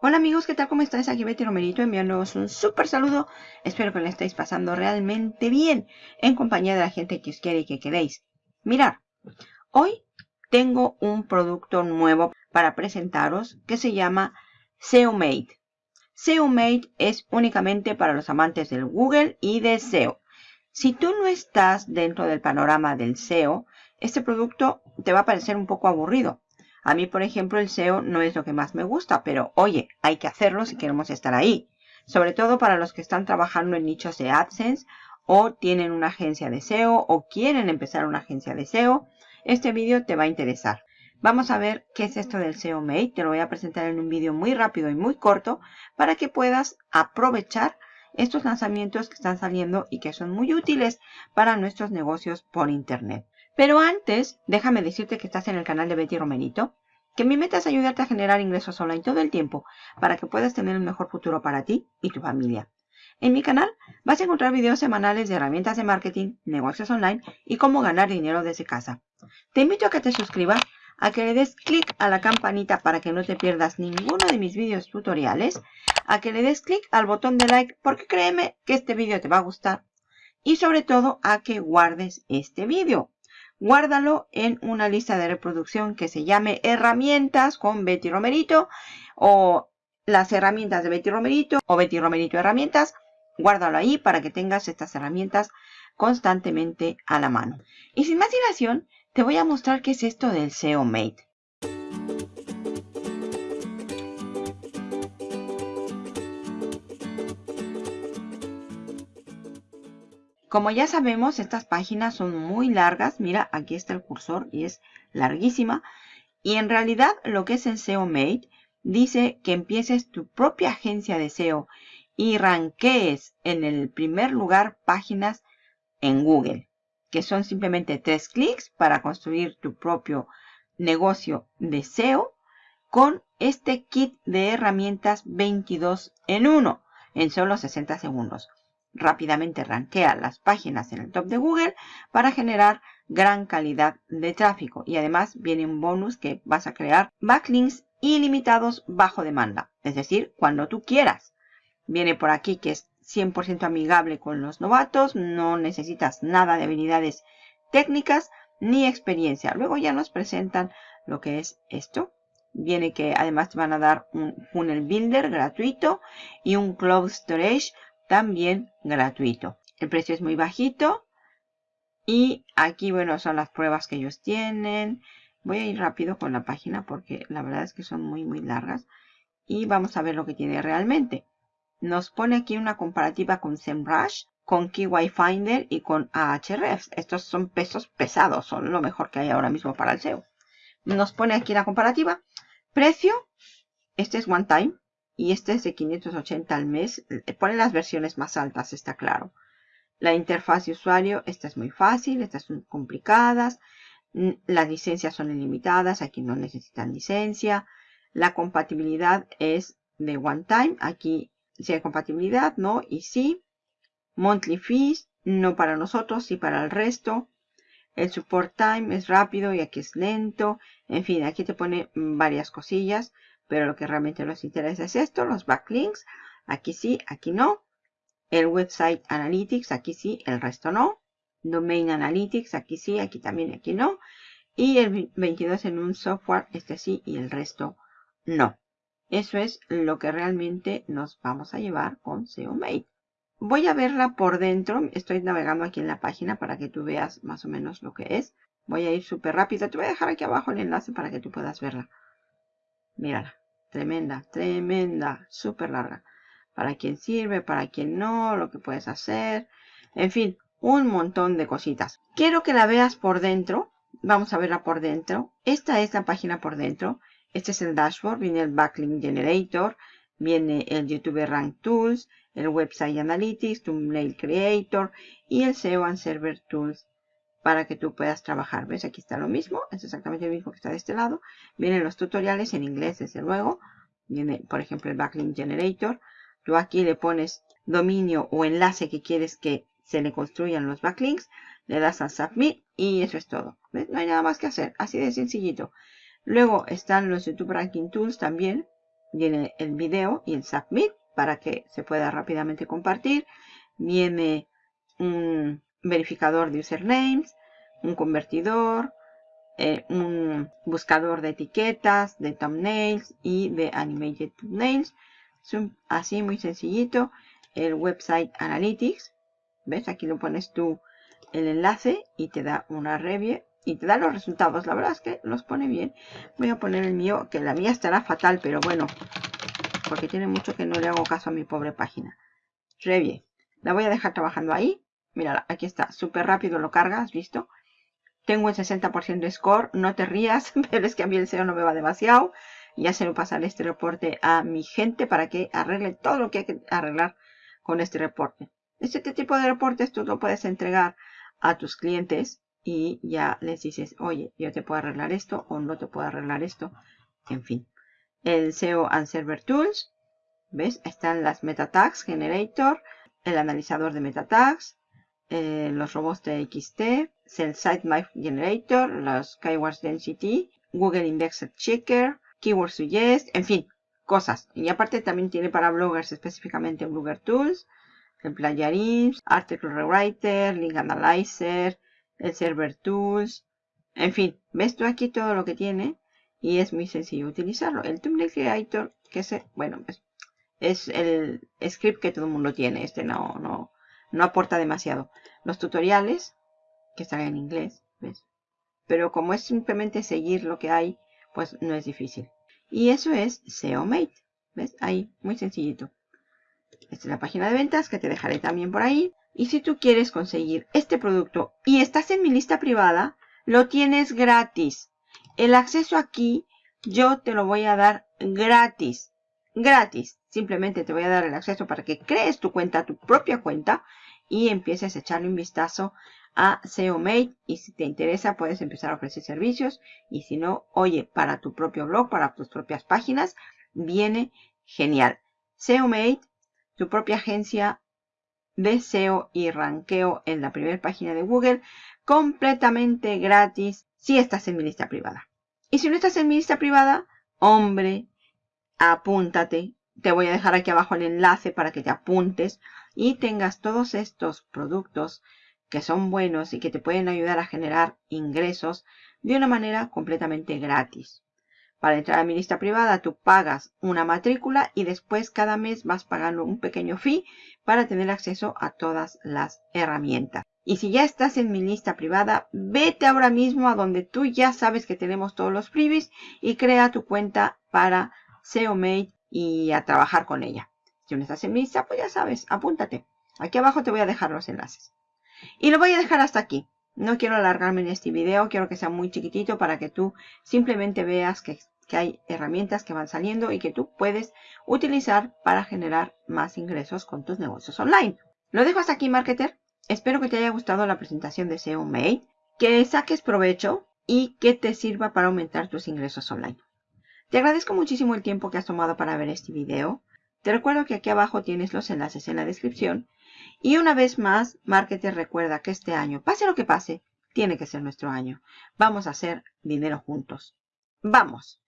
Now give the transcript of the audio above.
Hola amigos, ¿qué tal? ¿Cómo estáis? Aquí Betty Romerito enviándoos un súper saludo. Espero que lo estéis pasando realmente bien en compañía de la gente que os quiere y que queréis. Mirar, hoy tengo un producto nuevo para presentaros que se llama SEOmate. SEOmate es únicamente para los amantes del Google y de SEO. Si tú no estás dentro del panorama del SEO, este producto te va a parecer un poco aburrido a mí, por ejemplo, el SEO no es lo que más me gusta, pero oye, hay que hacerlo si queremos estar ahí. Sobre todo para los que están trabajando en nichos de AdSense o tienen una agencia de SEO o quieren empezar una agencia de SEO, este vídeo te va a interesar. Vamos a ver qué es esto del SEO Mate. Te lo voy a presentar en un vídeo muy rápido y muy corto para que puedas aprovechar estos lanzamientos que están saliendo y que son muy útiles para nuestros negocios por internet. Pero antes, déjame decirte que estás en el canal de Betty Romerito, que mi meta es ayudarte a generar ingresos online todo el tiempo para que puedas tener un mejor futuro para ti y tu familia. En mi canal vas a encontrar videos semanales de herramientas de marketing, negocios online y cómo ganar dinero desde casa. Te invito a que te suscribas, a que le des clic a la campanita para que no te pierdas ninguno de mis videos tutoriales, a que le des clic al botón de like porque créeme que este vídeo te va a gustar y sobre todo a que guardes este vídeo guárdalo en una lista de reproducción que se llame herramientas con Betty Romerito o las herramientas de Betty Romerito o Betty Romerito herramientas. Guárdalo ahí para que tengas estas herramientas constantemente a la mano. Y sin más dilación, te voy a mostrar qué es esto del SEO Mate. Como ya sabemos, estas páginas son muy largas. Mira, aquí está el cursor y es larguísima. Y en realidad lo que es el SEO Mate dice que empieces tu propia agencia de SEO y ranquees en el primer lugar páginas en Google, que son simplemente tres clics para construir tu propio negocio de SEO con este kit de herramientas 22 en 1 en solo 60 segundos rápidamente rankea las páginas en el top de Google para generar gran calidad de tráfico. Y además viene un bonus que vas a crear backlinks ilimitados bajo demanda. Es decir, cuando tú quieras. Viene por aquí que es 100% amigable con los novatos. No necesitas nada de habilidades técnicas ni experiencia. Luego ya nos presentan lo que es esto. Viene que además te van a dar un funnel builder gratuito y un cloud storage también gratuito. El precio es muy bajito. Y aquí, bueno, son las pruebas que ellos tienen. Voy a ir rápido con la página porque la verdad es que son muy, muy largas. Y vamos a ver lo que tiene realmente. Nos pone aquí una comparativa con SEMrush, con Keyway Finder y con Ahrefs. Estos son pesos pesados, son lo mejor que hay ahora mismo para el SEO. Nos pone aquí la comparativa. Precio, este es one time, y este es de 580 al mes. Eh, pone las versiones más altas, está claro. La interfaz de usuario, esta es muy fácil, estas son complicadas. Las licencias son ilimitadas, aquí no necesitan licencia. La compatibilidad es de one time, aquí si hay compatibilidad, no, y sí. Monthly fees, no para nosotros, sí para el resto. El support time es rápido y aquí es lento. En fin, aquí te pone varias cosillas pero lo que realmente nos interesa es esto, los backlinks. Aquí sí, aquí no. El website analytics, aquí sí, el resto no. Domain analytics, aquí sí, aquí también, aquí no. Y el 22 en un software, este sí y el resto no. Eso es lo que realmente nos vamos a llevar con SEOmate. Voy a verla por dentro. Estoy navegando aquí en la página para que tú veas más o menos lo que es. Voy a ir súper rápido. Te voy a dejar aquí abajo el enlace para que tú puedas verla. Mírala. Tremenda, tremenda, súper larga. Para quien sirve, para quien no, lo que puedes hacer. En fin, un montón de cositas. Quiero que la veas por dentro. Vamos a verla por dentro. Esta es la página por dentro. Este es el dashboard. Viene el Backlink Generator. Viene el YouTube Rank Tools. El Website Analytics. Thumbnail Creator. Y el SEO and Server Tools para que tú puedas trabajar. ¿Ves? Aquí está lo mismo. Es exactamente lo mismo que está de este lado. Vienen los tutoriales en inglés, desde luego. Viene, por ejemplo, el Backlink Generator. Tú aquí le pones dominio o enlace que quieres que se le construyan los backlinks. Le das a Submit y eso es todo. ¿Ves? No hay nada más que hacer. Así de sencillito. Luego están los YouTube Ranking Tools también. Viene el video y el submit para que se pueda rápidamente compartir. Viene un verificador de usernames, un convertidor, eh, un buscador de etiquetas, de thumbnails y de animated thumbnails. así muy sencillito. El website analytics. ¿Ves? Aquí lo pones tú el enlace y te da una review y te da los resultados. La verdad es que los pone bien. Voy a poner el mío, que la mía estará fatal, pero bueno, porque tiene mucho que no le hago caso a mi pobre página. Review. La voy a dejar trabajando ahí. Mira, aquí está, súper rápido lo cargas, ¿visto? Tengo el 60% de score, no te rías, pero es que a mí el SEO no me va demasiado. Ya se lo pasaré este reporte a mi gente para que arregle todo lo que hay que arreglar con este reporte. Este tipo de reportes tú lo puedes entregar a tus clientes y ya les dices, oye, yo te puedo arreglar esto o no te puedo arreglar esto. En fin. El SEO and Server Tools. ¿Ves? Están las meta tags generator, el analizador de meta tags, eh, los robots de XT, el Sitemap Generator, los Keywords Density, Google Index Checker, Keyword Suggest, en fin, cosas. Y aparte también tiene para bloggers específicamente Blogger Tools, el Plagiarism, Article Rewriter, Link Analyzer, el Server Tools, en fin, ves tú aquí todo lo que tiene y es muy sencillo utilizarlo. El Thumbnail Creator, que es, bueno, pues, es el script que todo el mundo tiene, este no, no, no aporta demasiado. Los tutoriales, que están en inglés, ¿ves? Pero como es simplemente seguir lo que hay, pues no es difícil. Y eso es SEO Mate, ¿ves? Ahí, muy sencillito. Esta es la página de ventas que te dejaré también por ahí. Y si tú quieres conseguir este producto y estás en mi lista privada, lo tienes gratis. El acceso aquí yo te lo voy a dar gratis. Gratis. Simplemente te voy a dar el acceso para que crees tu cuenta, tu propia cuenta, y empieces a echarle un vistazo a SEOmate. Y si te interesa, puedes empezar a ofrecer servicios. Y si no, oye, para tu propio blog, para tus propias páginas, viene genial. SEOmate tu propia agencia de SEO y ranqueo en la primera página de Google completamente gratis si estás en mi lista privada. Y si no estás en mi lista privada, hombre, apúntate. Te voy a dejar aquí abajo el enlace para que te apuntes y tengas todos estos productos que son buenos y que te pueden ayudar a generar ingresos de una manera completamente gratis. Para entrar a mi lista privada, tú pagas una matrícula y después cada mes vas pagando un pequeño fee para tener acceso a todas las herramientas. Y si ya estás en mi lista privada, vete ahora mismo a donde tú ya sabes que tenemos todos los freebies y crea tu cuenta para SEOmate y a trabajar con ella. Si no estás en mi pues ya sabes, apúntate. Aquí abajo te voy a dejar los enlaces. Y lo voy a dejar hasta aquí. No quiero alargarme en este video, quiero que sea muy chiquitito para que tú simplemente veas que, que hay herramientas que van saliendo y que tú puedes utilizar para generar más ingresos con tus negocios online. Lo dejo hasta aquí, marketer. Espero que te haya gustado la presentación de SEO Made, que saques provecho y que te sirva para aumentar tus ingresos online. Te agradezco muchísimo el tiempo que has tomado para ver este video. Te recuerdo que aquí abajo tienes los enlaces en la descripción y una vez más, Marketer recuerda que este año, pase lo que pase, tiene que ser nuestro año. Vamos a hacer dinero juntos. ¡Vamos!